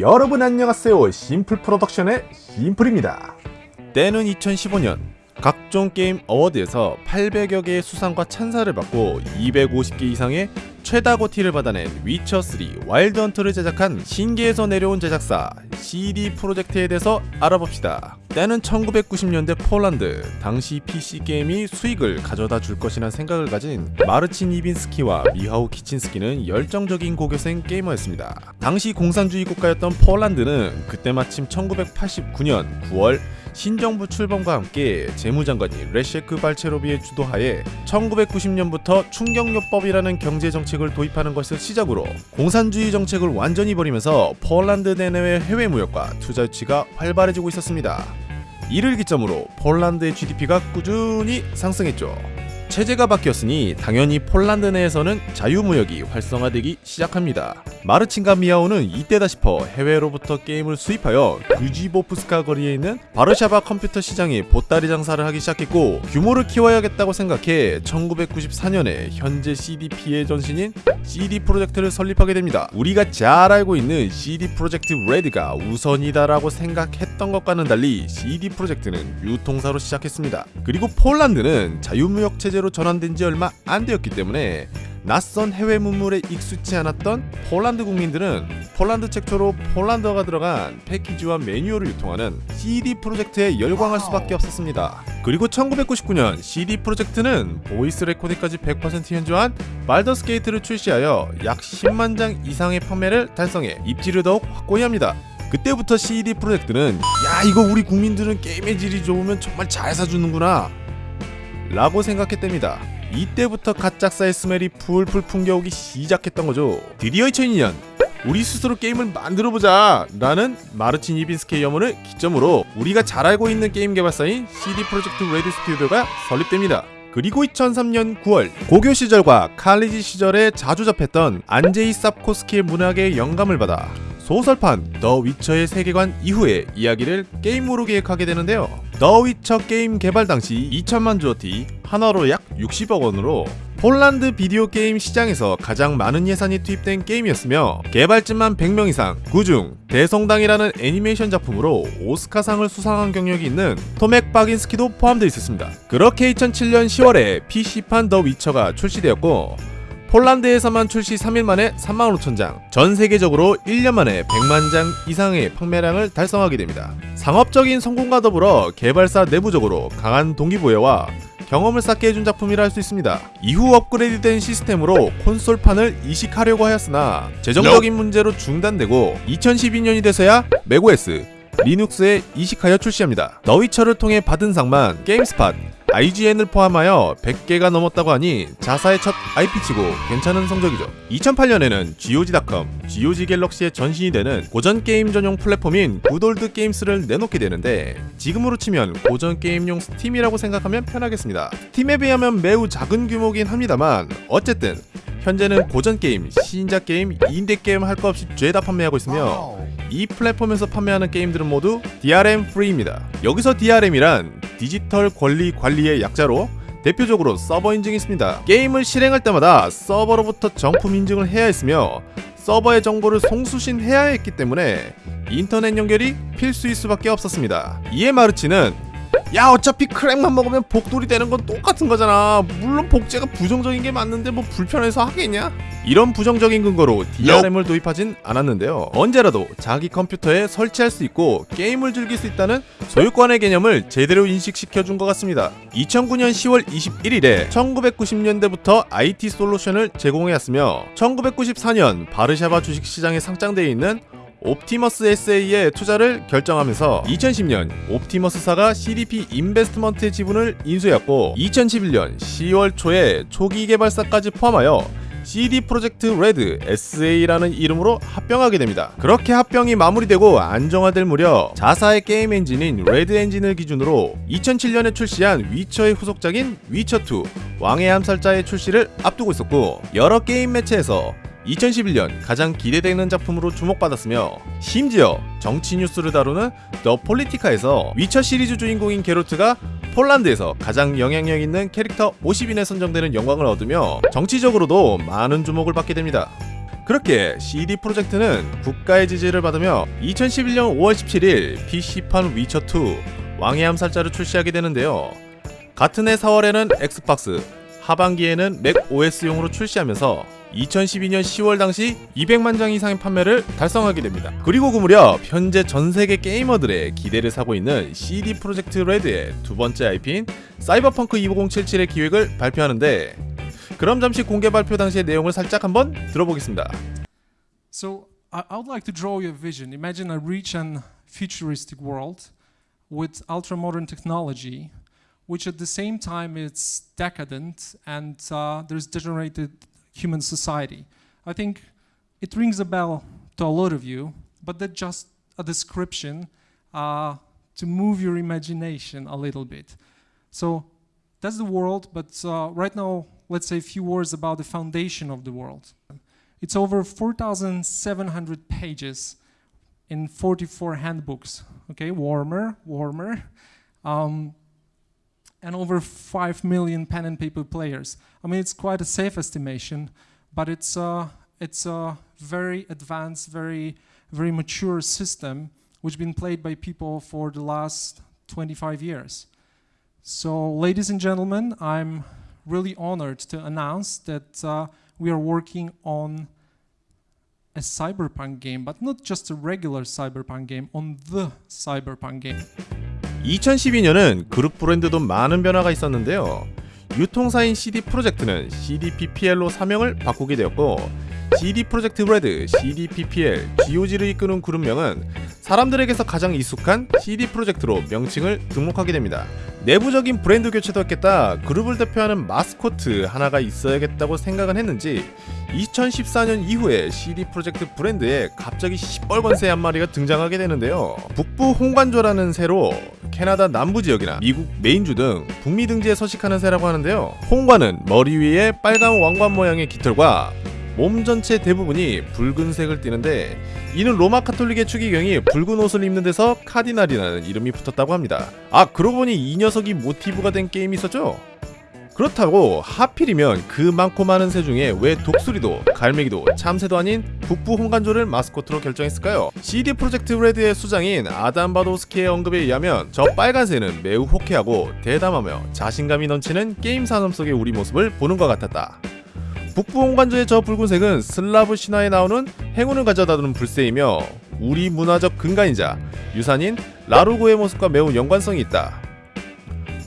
여러분 안녕하세요 심플 프로덕션의 심플입니다 때는 2015년 각종 게임 어워드에서 800여 개의 수상과 찬사를 받고 250개 이상의 최다 GOTY를 받아낸 위쳐3 와일드 헌트를 제작한 신기에서 내려온 제작사 CD 프로젝트에 대해서 알아봅시다. 때는 1990년대 폴란드, 당시 PC 게임이 수익을 가져다 줄 것이란 생각을 가진 마르친 이빈스키와 미하우 키친스키는 열정적인 고교생 게이머였습니다. 당시 공산주의 국가였던 폴란드는 그때 마침 1989년 9월 신정부 출범과 함께 재무장관인 레셰크 발체로비치의 주도하에 1990년부터 충격요법이라는 경제정책을 도입하는 것을 시작으로 공산주의 정책을 완전히 버리면서 폴란드 내내의 해외 무역과 투자 유치가 활발해지고 있었습니다. 이를 기점으로 폴란드의 GDP가 꾸준히 상승했죠. 체제가 바뀌었으니 당연히 폴란드 내에서는 자유무역이 활성화되기 시작합니다. 마르친과 미하우는 이때다 싶어 해외로부터 게임을 수입하여 규지보프스카 거리에 있는 바르샤바 컴퓨터 시장에 보따리 장사를 하기 시작했고 규모를 키워야겠다고 생각해 1994년에 현재 CDP의 전신인 CD 프로젝트를 설립하게 됩니다. 우리가 잘 알고 있는 CD 프로젝트 레드가 우선이다라고 생각했던 것과는 달리 CD 프로젝트는 유통사로 시작했습니다. 그리고 폴란드는 자유무역 체제로 전환된 지 얼마 안 되었기 때문에 낯선 해외 문물에 익숙치 않았던 폴란드 국민들은 폴란드 최초로 폴란드어가 들어간 패키지와 매뉴얼을 유통하는 CD 프로젝트에 열광할 수밖에 없었습니다. 그리고 1999년 CD 프로젝트는 voice recording까지 100% 현지화한 발더스 게이트를 출시하여 약 10만 장 이상의 판매를 달성해 입지를 더욱 확고히 합니다. 그때부터 CD 프로젝트는 야 이거 우리 국민들은 게임의 질이 좋으면 정말 잘 사주는구나 라고 생각했답니다. 이때부터 갓작사의 smell이 풀풀 풍겨오기 시작했던 거죠. 드디어 2002년 우리 스스로 게임을 만들어보자 라는 마르친 이빈스키의 염원을 기점으로 우리가 잘 알고 있는 게임 개발사인 CD 프로젝트 레드 스튜디오가 설립됩니다. 그리고 2003년 9월 고교 시절과 칼리지 시절에 자주 접했던 안제이 쌉코스키의 문학에 영감을 받아 소설판 더 위쳐의 세계관 이후의 이야기를 게임으로 기획하게 되는데요. 더 위쳐 게임 개발 당시 2천만 즈워티 한화로 약 60억 원으로 폴란드 비디오 게임 시장에서 가장 많은 예산이 투입된 게임이었으며 개발진만 100명 이상 그중 대성당이라는 애니메이션 작품으로 오스카상을 수상한 경력이 있는 토맥 바긴스키도 포함되어 있었습니다. 그렇게 2007년 10월에 PC판 더 위쳐가 출시되었고 폴란드에서만 출시 3일 만에 3만 5천 장, 전 세계적으로 1년 만에 100만 장 이상의 판매량을 달성하게 됩니다. 상업적인 성공과 더불어 개발사 내부적으로 강한 동기부여와 경험을 쌓게 해준 작품이라 할 수 있습니다. 이후 업그레이드된 시스템으로 콘솔판을 이식하려고 하였으나 재정적인 문제로 중단되고 2012년이 돼서야 맥OS, 리눅스에 이식하여 출시합니다. 너위처를 통해 받은 상만 게임스팟, IGN을 포함하여 100개가 넘었다고 하니 자사의 첫 IP치고 괜찮은 성적이죠. 2008년에는 GOG.com, GOG 갤럭시의 전신이 되는 고전 게임 전용 플랫폼인 굿올드 게임스를 내놓게 되는데 지금으로 치면 고전 게임용 스팀이라고 생각하면 편하겠습니다. 스팀에 비하면 매우 작은 규모긴 합니다만 어쨌든 현재는 고전 게임, 신작 게임, 인디 게임 할 것 없이 죄다 판매하고 있으며 이 플랫폼에서 판매하는 게임들은 모두 DRM free입니다. 여기서 DRM이란 디지털 권리 관리의 약자로 대표적으로 서버 인증이 있습니다. 게임을 실행할 때마다 서버로부터 정품 인증을 해야 했으며 서버의 정보를 송수신해야 했기 때문에 인터넷 연결이 필수일 수밖에 없었습니다. 이에 마르치는 야 어차피 크랙만 먹으면 복돌이 되는 건 똑같은 거잖아. 물론 복제가 부정적인 게 맞는데 뭐 불편해서 하겠냐? 이런 부정적인 근거로 DRM을 도입하진 않았는데요. 언제라도 자기 컴퓨터에 설치할 수 있고 게임을 즐길 수 있다는 소유권의 개념을 제대로 인식시켜준 것 같습니다. 2009년 10월 21일에 1990년대부터 IT 솔루션을 제공해왔으며 1994년 바르샤바 주식시장에 상장되어 있는 옵티머스 SA에 투자를 결정하면서 2010년 옵티머스사가 CDP 인베스트먼트의 지분을 인수했고 2011년 10월 초에 초기 개발사까지 포함하여 CD 프로젝트 레드 SA라는 이름으로 합병하게 됩니다. 그렇게 합병이 마무리되고 안정화될 무렵 자사의 게임 엔진인 레드 엔진을 기준으로 2007년에 출시한 위쳐의 후속작인 위쳐2 왕의 암살자의 출시를 앞두고 있었고 여러 게임 매체에서 2011년 가장 기대되는 작품으로 주목받았으며 심지어 정치 뉴스를 다루는 더 폴리티카에서 위쳐 시리즈 주인공인 게롤트가 폴란드에서 가장 영향력 있는 캐릭터 50인에 선정되는 영광을 얻으며 정치적으로도 많은 주목을 받게 됩니다. 그렇게 CD 프로젝트는 국가의 지지를 받으며 2011년 5월 17일 PC판 위쳐2 왕의 암살자를 출시하게 되는데요. 같은 해 4월에는 엑스박스, 하반기에는 맥 OS용으로 출시하면서 2012년 10월 당시 200만 장 이상의 판매를 달성하게 됩니다. 그리고 그 무렵 현재 전 세계 게이머들의 기대를 사고 있는 CD 프로젝트 레드의 두 번째 IP인 사이버펑크 2077의 기획을 발표하는데 그럼 잠시 공개 발표 당시의 내용을 살짝 한번 들어보겠습니다. So I, would like to draw you a vision. Imagine a rich and futuristic world with ultra modern technology, which at the same time is decadent and uh, there's degenerated human society. I think it rings a bell to a lot of you, but that's just a description uh, to move your imagination a little bit. So that's the world, but uh, right now, let's say a few words about the foundation of the world. It's over 4,700 pages in 44 handbooks. Okay, warmer, warmer. Um, and over 5 million pen and paper players. I mean, it's quite a safe estimation, but it's a, it's a very advanced, very, very mature system which has been played by people for the last 25 years. So, ladies and gentlemen, I'm really honored to announce that uh, we are working on a cyberpunk game, but not just a regular cyberpunk game, on the cyberpunk game. 2012년은 그룹 브랜드도 많은 변화가 있었는데요. 유통사인 CD 프로젝트는 CDP.PL로 사명을 바꾸게 되었고 CD 프로젝트 레드, CDP.PL, GOG를 이끄는 그룹명은 사람들에게서 가장 익숙한 CD 프로젝트로 명칭을 등록하게 됩니다. 내부적인 브랜드 교체도 했겠다. 그룹을 대표하는 마스코트 하나가 있어야겠다고 생각은 했는지 2014년 이후에 CD 프로젝트 브랜드에 갑자기 시뻘건 새 한 마리가 등장하게 되는데요. 북부 홍관조라는 새로 캐나다 남부 지역이나 미국 메인주 등 북미 등지에 서식하는 새라고 하는데요. 홍관은 머리 위에 빨간 왕관 모양의 깃털과 몸 전체 대부분이 붉은색을 띠는데 이는 로마 카톨릭의 추기경이 붉은 옷을 입는 데서 카디날이라는 이름이 붙었다고 합니다. 아 그러고 보니 이 녀석이 모티브가 된 게임이 있었죠? 그렇다고 하필이면 그 많고 많은 새 중에 왜 독수리도 갈매기도 참새도 아닌 북부 홍관조를 마스코트로 결정했을까요? CD 프로젝트 레드의 수장인 아담 바도스키의 언급에 의하면 저 빨간 새는 매우 호쾌하고 대담하며 자신감이 넘치는 게임 산업 속의 우리 모습을 보는 것 같았다. 북부 홍관조의 저 붉은색은 슬라브 신화에 나오는 행운을 가져다주는 불새이며 우리 문화적 근간이자 유산인 라로그의 모습과 매우 연관성이 있다.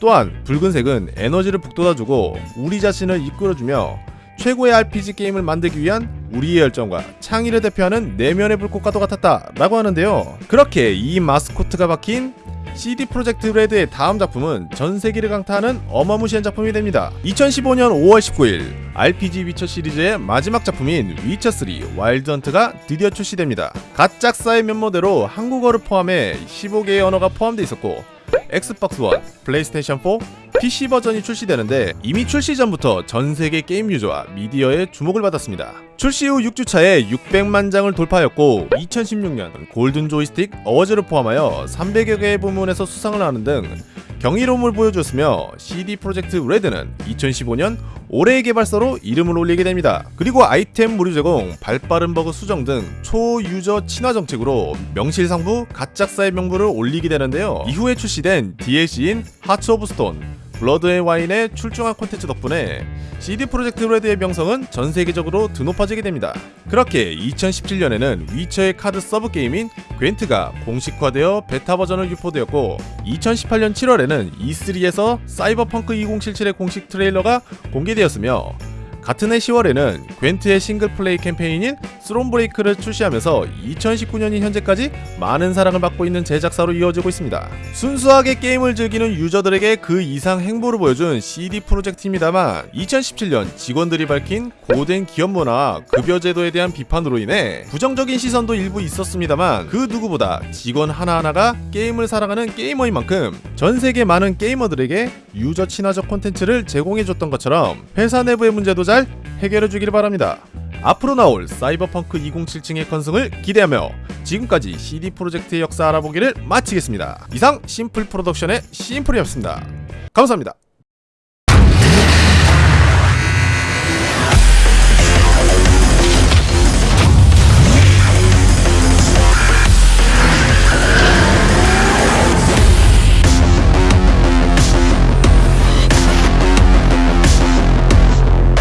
또한 붉은색은 에너지를 북돋아주고 우리 자신을 이끌어주며 최고의 RPG 게임을 만들기 위한 우리의 열정과 창의를 대표하는 내면의 불꽃과도 같았다 라고 하는데요 그렇게 이 마스코트가 박힌 CD 프로젝트 레드의 다음 작품은 전 세계를 강타하는 어마무시한 작품이 됩니다. 2015년 5월 19일 RPG 위쳐 시리즈의 마지막 작품인 위쳐3 와일드 헌트가 드디어 출시됩니다. 갓작사의 면모대로 한국어를 포함해 15개의 언어가 포함되어 있었고 엑스박스 원, 플레이스테이션 4, PC 버전이 출시되는데 이미 출시 전부터 전 세계 게임 유저와 미디어의 주목을 받았습니다. 출시 후 6주차에 600만 장을 돌파하였고 2016년 골든 조이스틱 어워즈를 포함하여 300여 개의 부문에서 수상을 하는 등 경이로움을 보여줬으며 CD 프로젝트 레드는 2015년 올해의 개발사로 이름을 올리게 됩니다. 그리고 아이템 무료 제공, 발빠른 버그 수정 등 초유저 친화 정책으로 명실상부 갓작사의 명부를 올리게 되는데요. 이후에 출시된 DLC인 하츠 오브 스톤, 블러드 앤 와인의 출중한 콘텐츠 덕분에 CD 프로젝트 레드의 명성은 전 세계적으로 드높아지게 됩니다. 그렇게 2017년에는 위쳐의 카드 서브 게임인 Gwent가 공식화되어 베타 버전을 유포되었고 2018년 7월에는 E3에서 Cyberpunk 2077의 공식 트레일러가 공개되었으며 같은 해 10월에는 Gwent의 싱글 플레이 캠페인인 Thronebreaker를 출시하면서 2019년인 현재까지 많은 사랑을 받고 있는 제작사로 이어지고 있습니다. 순수하게 게임을 즐기는 유저들에게 그 이상 행보를 보여준 CD Projekt입니다만 2017년 직원들이 밝힌 고된 기업 문화와 급여 제도에 대한 비판으로 인해 부정적인 시선도 일부 있었습니다만 그 누구보다 직원 하나하나가 게임을 사랑하는 게이머인 만큼 전 세계 많은 게이머들에게 유저 친화적 콘텐츠를 제공해줬던 것처럼 회사 내부의 문제도 잘 해결해 주길 바랍니다. 앞으로 나올 사이버펑크 2077의 건승을 기대하며 지금까지 CD 프로젝트의 역사 알아보기를 마치겠습니다. 이상 심플 프로덕션의 심플이었습니다. 감사합니다.